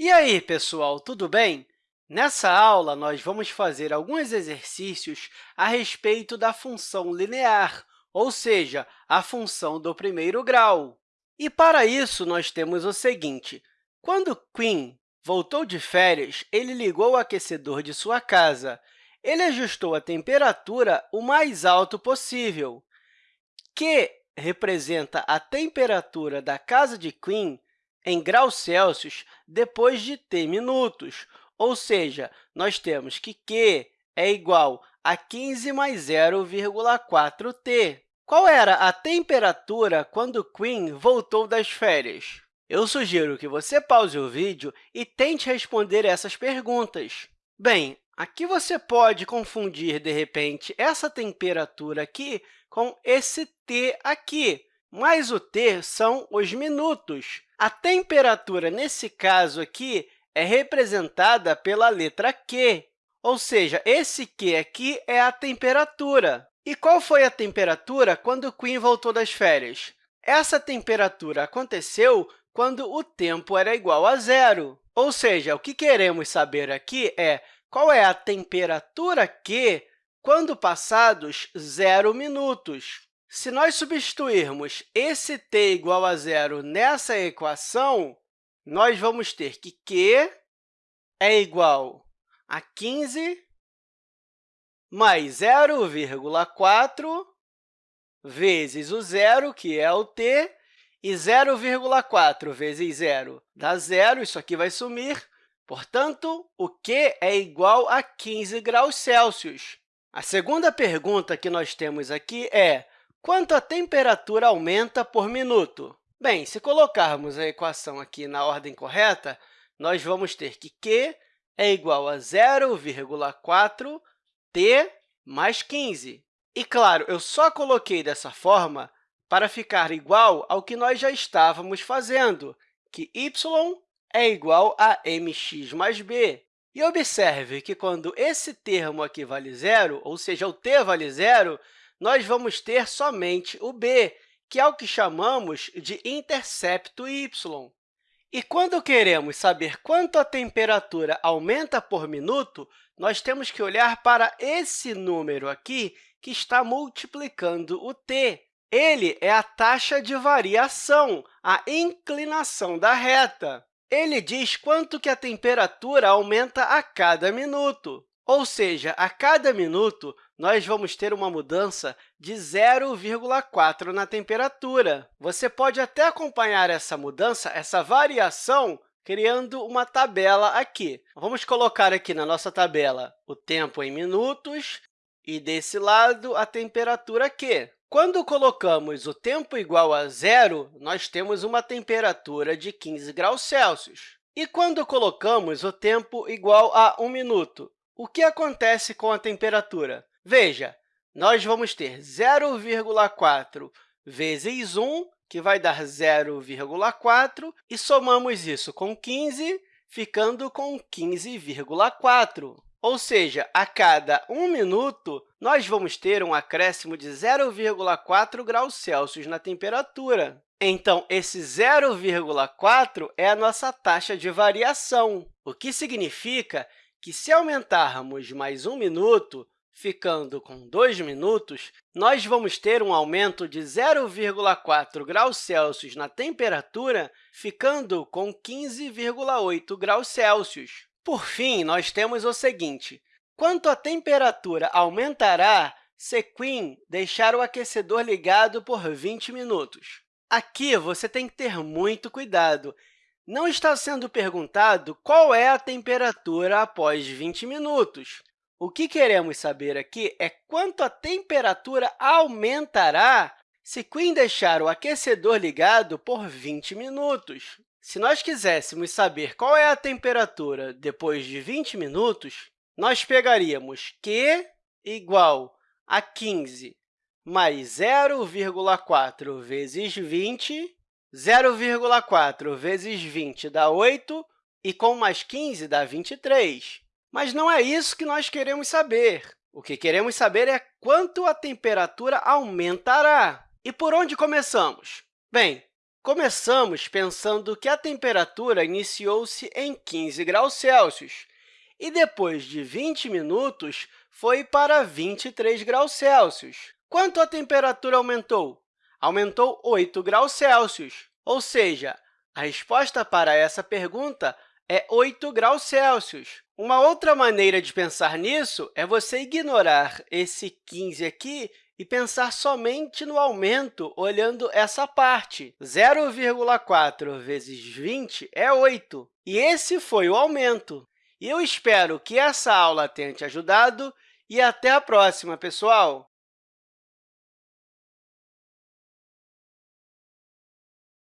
E aí, pessoal, tudo bem? Nessa aula, nós vamos fazer alguns exercícios a respeito da função linear, ou seja, a função do primeiro grau. E, para isso, nós temos o seguinte. Quando Queen voltou de férias, ele ligou o aquecedor de sua casa. Ele ajustou a temperatura o mais alto possível. Q representa a temperatura da casa de Queen em graus Celsius depois de t minutos, ou seja, nós temos que q é igual a 15 mais 0,4t. Qual era a temperatura quando Queen voltou das férias? Eu sugiro que você pause o vídeo e tente responder essas perguntas. Bem, aqui você pode confundir, de repente, essa temperatura aqui com esse t aqui, mas o t são os minutos. A temperatura, nesse caso aqui, é representada pela letra Q, ou seja, esse Q aqui é a temperatura. E qual foi a temperatura quando Queen voltou das férias? Essa temperatura aconteceu quando o tempo era igual a zero. Ou seja, o que queremos saber aqui é qual é a temperatura Q quando passados zero minutos. Se nós substituirmos esse t igual a zero nessa equação, nós vamos ter que q é igual a 15 mais 0,4 vezes o zero, que é o t, e 0,4 vezes zero dá zero, isso aqui vai sumir. Portanto, o q é igual a 15 graus Celsius. A segunda pergunta que nós temos aqui é quanto a temperatura aumenta por minuto? Bem, se colocarmos a equação aqui na ordem correta, nós vamos ter que q é igual a 0,4t mais 15. E, claro, eu só coloquei dessa forma para ficar igual ao que nós já estávamos fazendo, que y é igual a mx mais b. E observe que, quando esse termo aqui vale zero, ou seja, o t vale zero, nós vamos ter somente o b, que é o que chamamos de intercepto y. E quando queremos saber quanto a temperatura aumenta por minuto, nós temos que olhar para esse número aqui, que está multiplicando o t. Ele é a taxa de variação, a inclinação da reta. Ele diz quanto que a temperatura aumenta a cada minuto. Ou seja, a cada minuto, nós vamos ter uma mudança de 0,4 na temperatura. Você pode até acompanhar essa mudança, essa variação, criando uma tabela aqui. Vamos colocar aqui na nossa tabela o tempo em minutos e, desse lado, a temperatura Q. Quando colocamos o tempo igual a zero, nós temos uma temperatura de 15 graus Celsius. E quando colocamos o tempo igual a 1 minuto, o que acontece com a temperatura? Veja, nós vamos ter 0,4 vezes 1, que vai dar 0,4, e somamos isso com 15, ficando com 15,4. Ou seja, a cada 1 minuto, nós vamos ter um acréscimo de 0,4 graus Celsius na temperatura. Então, esse 0,4 é a nossa taxa de variação, o que significa que, se aumentarmos mais um minuto, ficando com 2 minutos, nós vamos ter um aumento de 0,4 graus Celsius na temperatura, ficando com 15,8 graus Celsius. Por fim, nós temos o seguinte. Quanto a temperatura aumentará se Queen deixar o aquecedor ligado por 20 minutos? Aqui, você tem que ter muito cuidado não está sendo perguntado qual é a temperatura após 20 minutos. O que queremos saber aqui é quanto a temperatura aumentará se Queen deixar o aquecedor ligado por 20 minutos. Se nós quiséssemos saber qual é a temperatura depois de 20 minutos, nós pegaríamos Q igual a 15 mais 0,4 vezes 20 0,4 vezes 20 dá 8, e com mais 15 dá 23. Mas não é isso que nós queremos saber. O que queremos saber é quanto a temperatura aumentará. E por onde começamos? Bem, Começamos pensando que a temperatura iniciou-se em 15 graus Celsius e, depois de 20 minutos, foi para 23 graus Celsius. Quanto a temperatura aumentou? Aumentou 8 graus Celsius, ou seja, a resposta para essa pergunta é 8 graus Celsius. Uma outra maneira de pensar nisso é você ignorar esse 15 aqui e pensar somente no aumento olhando essa parte. 0,4 vezes 20 é 8, e esse foi o aumento. Eu espero que essa aula tenha te ajudado e até a próxima, pessoal!